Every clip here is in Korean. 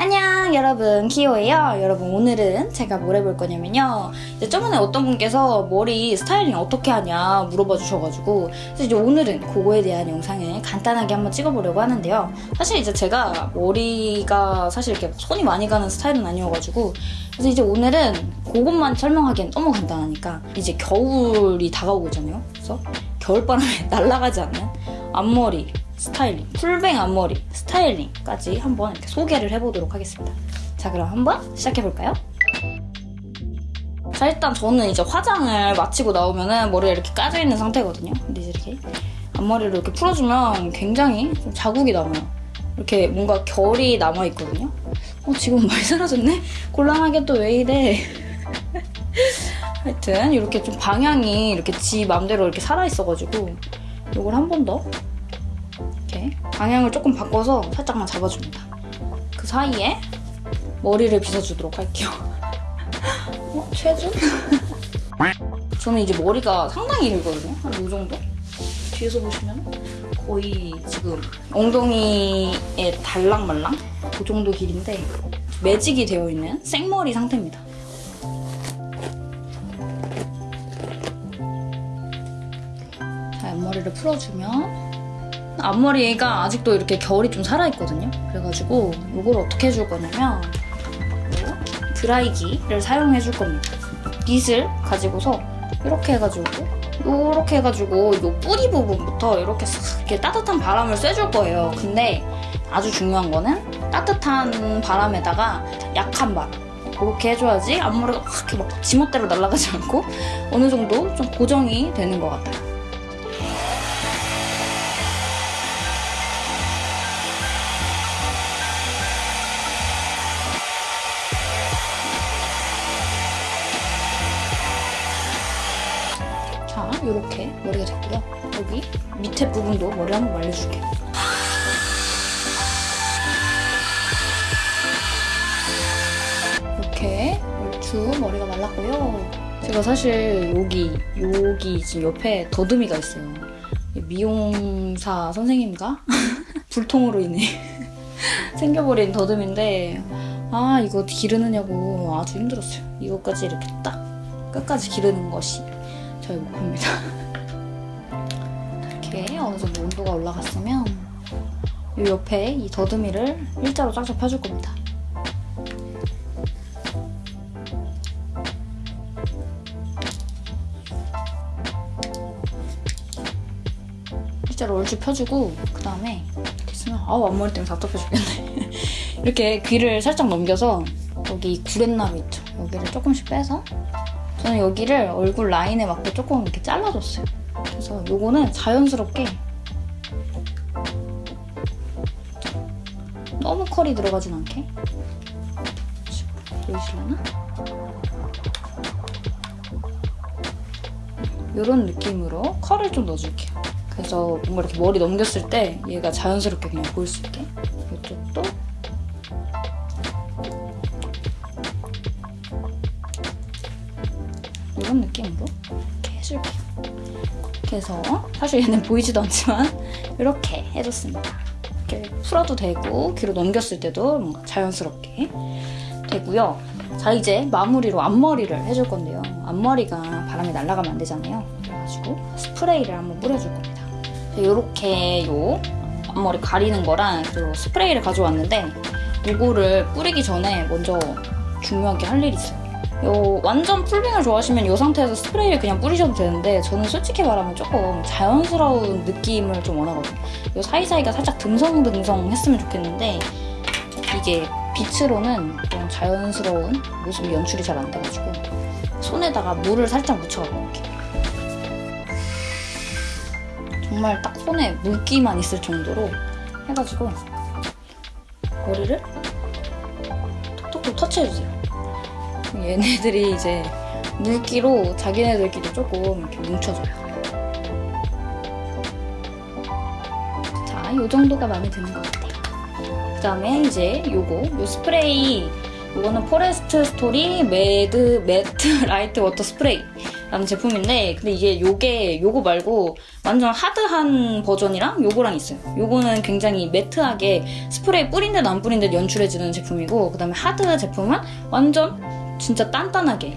안녕 여러분. 키오예요. 여러분 오늘은 제가 뭘 해볼 거냐면요. 이제 저번에 어떤 분께서 머리 스타일링 어떻게 하냐 물어봐 주셔가지고 그래서 이제 오늘은 그거에 대한 영상을 간단하게 한번 찍어보려고 하는데요. 사실 이제 제가 머리가 사실 이렇게 손이 많이 가는 스타일은 아니어가지고 그래서 이제 오늘은 그것만 설명하기엔 너무 간단하니까 이제 겨울이 다가오고 있잖아요. 그래서 겨울바람에 날아가지 않는 앞머리 스타일링, 풀뱅 앞머리 스타일링까지 한번 이렇게 소개를 해보도록 하겠습니다. 자 그럼 한번 시작해볼까요? 자 일단 저는 이제 화장을 마치고 나오면은 머리가 이렇게 까져있는 상태거든요. 근데 이제 이렇게 앞머리를 이렇게 풀어주면 굉장히 좀 자국이 남아요. 이렇게 뭔가 결이 남아있거든요. 어 지금 많이 사라졌네? 곤란하게 또 왜 이래? 하여튼 이렇게 좀 방향이 이렇게 지 맘대로 이렇게 살아있어가지고 이걸 한 번 더 방향을 조금 바꿔서 살짝만 잡아줍니다. 그 사이에 머리를 빗어주도록 할게요. 어? 최준? 저는 이제 머리가 상당히 길거든요. 한 이 정도? 뒤에서 보시면 거의 지금 엉덩이에 달랑말랑 그 정도 길인데 매직이 되어 있는 생머리 상태입니다. 자, 앞머리를 풀어주면 앞머리가 아직도 이렇게 결이 좀 살아있거든요. 그래가지고 이걸 어떻게 해줄 거냐면 드라이기를 사용해 줄 겁니다. 빗을 가지고서 이렇게 해가지고 이렇게 해가지고 이 뿌리 부분부터 이렇게 싹 이렇게 따뜻한 바람을 쐬줄 거예요. 근데 아주 중요한 거는 따뜻한 바람에다가 약한 바람 그렇게 해줘야지 앞머리가 확 이렇게 막 지멋대로 날아가지 않고 어느 정도 좀 고정이 되는 것 같아요. 이렇게 머리가 됐고요. 여기 밑에 부분도 머리 한번 말려줄게요. 이렇게 얼추 머리가 말랐고요. 제가 사실 여기, 여기 지금 옆에 더듬이가 있어요. 미용사 선생님과 불통으로 인해 생겨버린 더듬인데 아 이거 기르느냐고 아주 힘들었어요. 이거까지 이렇게 딱 끝까지 기르는 것이 저희 목표입니다. 이렇게 어느 정도 온도가 올라갔으면 이 옆에 이 더듬이를 일자로 쫙쫙 펴줄 겁니다. 일자로 얼추 펴주고 그 다음에 됐으면 아우 앞머리 때문에 답답해 죽겠네. 이렇게 귀를 살짝 넘겨서 여기 구렛나루 있죠? 여기를 조금씩 빼서 저는 여기를 얼굴 라인에 맞게 조금 이렇게 잘라줬어요. 그래서 요거는 자연스럽게 너무 컬이 들어가진 않게 보이실려나? 이런 느낌으로 컬을 좀 넣어줄게요. 그래서 뭔가 이렇게 머리 넘겼을 때 얘가 자연스럽게 그냥 보일 수 있게 이쪽도 이런 느낌으로 이렇게 해줄게요. 이렇게 해서 사실 얘는 보이지도 않지만 이렇게 해줬습니다. 이렇게 풀어도 되고 귀로 넘겼을 때도 뭔가 자연스럽게 되고요. 자 이제 마무리로 앞머리를 해줄 건데요. 앞머리가 바람이 날아가면 안 되잖아요. 그래가지고 스프레이를 한번 뿌려줄 겁니다. 이렇게 요 앞머리 가리는 거랑 그리고 스프레이를 가져왔는데 이거를 뿌리기 전에 먼저 중요하게 할 일이 있어요. 요 완전 풀빙을 좋아하시면 이 상태에서 스프레이를 그냥 뿌리셔도 되는데 저는 솔직히 말하면 조금 자연스러운 느낌을 좀 원하거든요. 요 사이사이가 살짝 듬성듬성 했으면 좋겠는데 이게 빛으로는 좀 자연스러운 모습이 연출이 잘 안 돼가지고 손에다가 물을 살짝 묻혀볼게요. 정말 딱 손에 물기만 있을 정도로 해가지고 머리를 톡톡톡 터치해주세요. 얘네들이 이제 물기로 자기네들끼리 조금 이렇게 뭉쳐줘요. 자, 이 정도가 마음에 드는 것 같아요. 그 다음에 이제 요거, 요 스프레이 요거는 Forest Story Mad Matt Light Water Spray 라는 제품인데 근데 이게 요게 요거 말고 완전 하드한 버전이랑 요거랑 있어요. 요거는 굉장히 매트하게 스프레이 뿌린 듯 안 뿌린 듯 연출해주는 제품이고 그 다음에 하드 제품은 완전 진짜 단단하게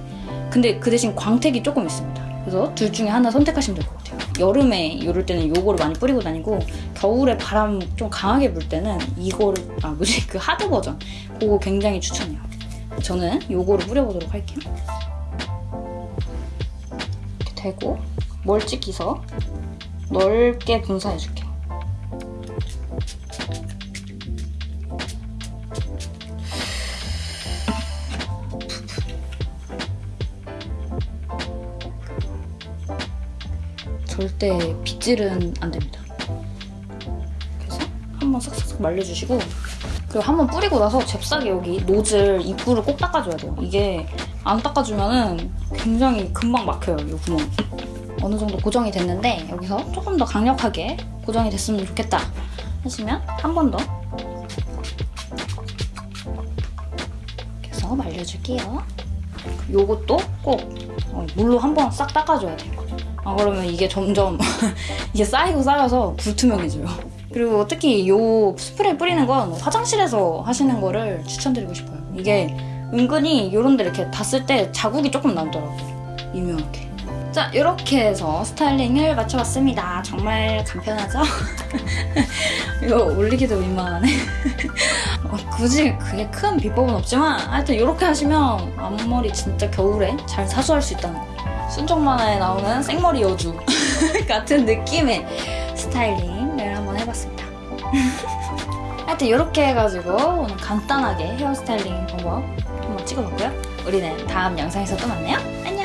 근데 그 대신 광택이 조금 있습니다. 그래서 둘 중에 하나 선택하시면 될 것 같아요. 여름에 이럴 때는 요거를 많이 뿌리고 다니고 겨울에 바람 좀 강하게 불 때는 이거를 아 뭐지 그 하드 버전 그거 굉장히 추천해요. 저는 요거를 뿌려보도록 할게요. 이렇게 대고 멀찍이서 넓게 분사해줄게요. 절대 빗질은 안 됩니다. 그래서 한번 싹싹 말려주시고 그리고 한번 뿌리고 나서 잽싸게 여기 노즐 입구를 꼭 닦아줘야 돼요. 이게 안 닦아주면은 굉장히 금방 막혀요, 이 구멍. 어느 정도 고정이 됐는데 여기서 조금 더 강력하게 고정이 됐으면 좋겠다 하시면 한 번 더 이렇게 해서 말려줄게요. 요것도 꼭 어, 물로 한 번 싹 닦아줘야 돼요. 아 그러면 이게 점점 이게 쌓이고 쌓여서 불투명해져요. 그리고 특히 요 스프레이 뿌리는 건 화장실에서 하시는 거를 추천드리고 싶어요. 이게 은근히 이런 데 이렇게 닿았을 때 자국이 조금 남더라고요. 유명하게. 자, 이렇게 해서 스타일링을 마쳐봤습니다. 정말 간편하죠? 이거 올리기도 민망하네. 어, 굳이 그게 큰 비법은 없지만 하여튼 이렇게 하시면 앞머리 진짜 겨울에 잘 사수할 수 있다는 거. 순정 만화에 나오는 생머리 여주 같은 느낌의 스타일링을 한번 해봤습니다. 하여튼 이렇게 해가지고 오늘 간단하게 헤어스타일링 방법 한번 찍어봤고요. 우리는 다음 영상에서 또 만나요. 안녕!